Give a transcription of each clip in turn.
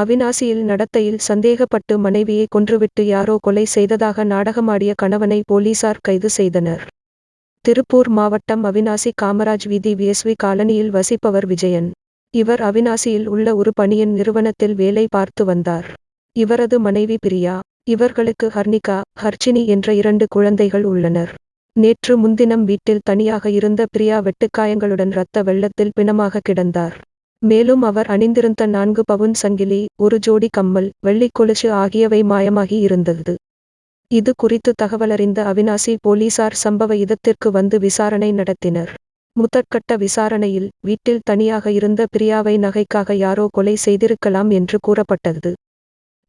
அவிநாசியில் நடத்தையில் சந்தேகப்பட்டு மனைவியை கொன்றுவிட்டு யாரோ கொலை செய்ததாக நாடகமாடிய கணவனை போலீசார் கைது செய்தனர். திருப்பூர் மாவட்டம் அவிநாசி காமராஜ் வீதி விஎஸ்வி காலனியில் வசிப்பவர் விஜயன். இவர் அவிநாசியில் உள்ள ஒரு பணியின் நிறுவனத்தில் வேலை பார்த்து வந்தார். இவரது மனைவி பிரியா இவர்களுக்கு ஹர்னிகா ஹர்ச்சினி என்ற இரண்டு குழந்தைகள் உள்ளனர். நேற்று முன்தினம் வீட்டில் தனியாக இருந்த பிரியா வெட்டுக்காயங்களுடன் இரத்த வெள்ளத்தில் பிணமாக கிடந்தார். மேலும் அவர் அணிந்திருந்த நான்கு பவுன் சங்கிலி ஒரு ஜோடி கம்மல் வெள்ளி கொலுசு ஆகியவை மாயமாகி இருந்தது. இது குறித்து தகவலறிந்த அவிநாசி போலீசார் சம்பவ இடத்திற்கு வந்து விசாரணை நடத்தினர். முதற்கட்ட விசாரணையில் வீட்டில் தனியாக இருந்த பிரியாவை நகைக்காக யாரோ கொலை செய்திருக்கலாம் என்று கூறப்பட்டது.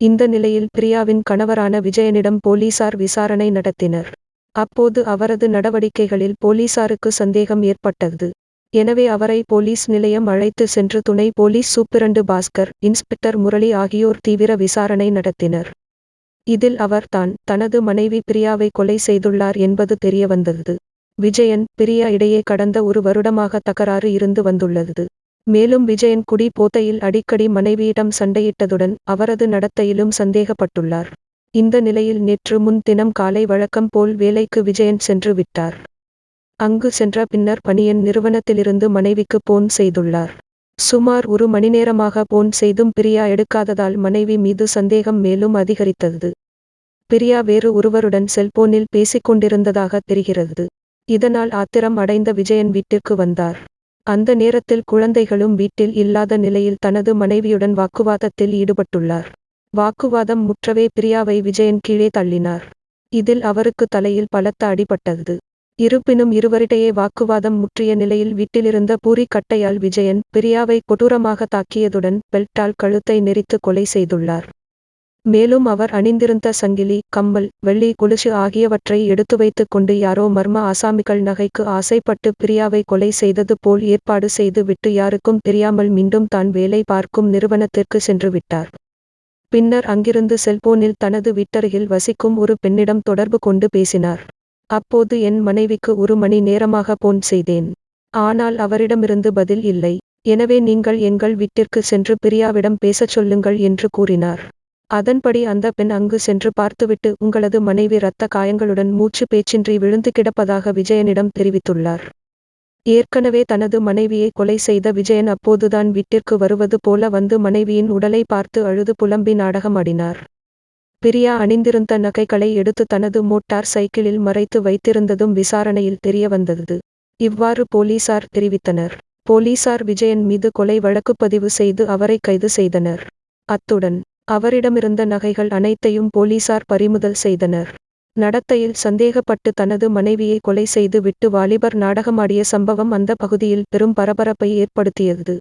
இந்த நிலையில் பிரியாவின் கணவரான விஜயனிடம் போலீசார் விசாரணை நடத்தினர். அப்போது அவரது நடவடிக்கைகளில் போலீசாருக்கு சந்தேகம் ஏற்பட்டது. எனவே அவரை போலீஸ் நிலையம் அழைத்து சென்று துணை police superintendent Bhaskar inspector Murali ஆகியோர் தீவிர விசாரணை நடத்தினர். இதில் அவர் தான் தனது மனைவி பிரியாவை கொலை செய்துள்ளார் என்பது தெரியவந்தது. விஜயன் பிரியா இடையே கடந்த ஒரு வருடமாக தகராறு இருந்து வந்துள்ளது. மேலும் விஜயன் குடி போத்தையில் அடிக்கடி மனைவியிடம் சண்டையிட்டதுடன் அவரது நடத்தையிலும் சந்தேகப்பட்டுள்ளார். இந்த நிலையில் நேற்று முன் தினம் காலை வழக்கம் போல் வேலைக்கு விஜயன் சென்று விட்டார். அங்கு சென்ற பின்னர் பணியன் நிறுவனத்திலிருந்து மனைவிக்கு போன் செய்துள்ளார். சுமார் ஒரு மணி நேரமாக போன் செய்தும் பிரியா எடுக்காததால் மனைவி மீது சந்தேகம் மேலும் அதிகரித்தது. பிரியா வேறு ஒருவருடன் செல்போனில் பேசிக்கொண்டிருந்ததாக தெரிகிறது. இதனால் ஆத்திரம் அடைந்த விஜயன் வீட்டிற்கு வந்தார். அந்த நேரத்தில் குழந்தைகளும் வீட்டில் இல்லாத நிலையில் தனது மனைவியுடன் வாக்குவாதத்தில் ஈடுபட்டுள்ளார். வாக்குவாதம் முற்றவே பிரியாவை விஜயன் கீழே தள்ளினார். இதில் அவருக்கு தலையில் பலத்த அடிபட்டது. இருப்பினும் இருவரிடையே வாக்குவாதம் முற்றிய நிலையில் வீட்டிலிருந்த பூரி கட்டையால் விஜயன் பிரியாவை கொடூரமாக தாக்கியதுடன் பெல்ட்டால் கழுத்தை நெரித்து கொலை செய்துள்ளார். மேலும் அவர் அணிந்திருந்த சங்கிலி கம்மல் வெள்ளி கொலுசு ஆகியவற்றை எடுத்து வைத்துக் கொண்டு யாரோ மர்ம ஆசாமிகள் நகைக்கு ஆசைப்பட்டு பிரியாவை கொலை செய்தது போல் ஏற்பாடு செய்து விட்டு யாருக்கும் தெரியாமல் மீண்டும் தான் வேலை பார்க்கும் நிறுவனத்திற்கு சென்று விட்டார். பின்னர் அங்கிருந்து செல்போனில் தனது வீட்டருகில் வசிக்கும் ஒரு பெண்ணிடம் தொடர்பு கொண்டு பேசினார். அப்போது என் மனைவிக்கு ஒரு மணி நேரமாக போன் செய்தேன். ஆனால் அவரிடமிருந்து பதில் இல்லை. எனவே நீங்கள் எங்கள் வீட்டிற்கு சென்று பிரியாவிடம் பேசச் சொல்லுங்கள் என்று கூறினார். அதன்படி அந்த பெண் அங்கு சென்று பார்த்துவிட்டு உங்களது மனைவி இரத்த காயங்களுடன் மூச்சு பேச்சின்றி விழுந்து கிடப்பதாக விஜயனிடம் தெரிவித்துள்ளார். ஏற்கனவே தனது மனைவியை கொலை செய்த விஜயன் அப்போதுதான் வீட்டிற்கு வருவது போல வந்து மனைவியின் உடலை பார்த்து அழுது புலம்பி நாடகமாடினார். பிரியா அணிந்திருந்த நகைகளை எடுத்து தனது மோட்டார் சைக்கிளில் மறைத்து வைத்திருந்ததும் விசாரணையில் தெரியவந்தது. இவ்வாறு போலீசார் தெரிவித்தனர். போலீசார் விஜயன் மீது கொலை வழக்கு பதிவு செய்து அவரை கைது செய்தனர். அத்துடன் அவரிடமிருந்த நகைகள் அனைத்தையும் போலீசார் பறிமுதல் செய்தனர். நடத்தையில் சந்தேகப்பட்டு தனது மனைவியை கொலை செய்து விட்டு வாலிபர் நாடகமாடிய சம்பவம் அந்த பகுதியில் பெரும் பரபரப்பை ஏற்படுத்தியது.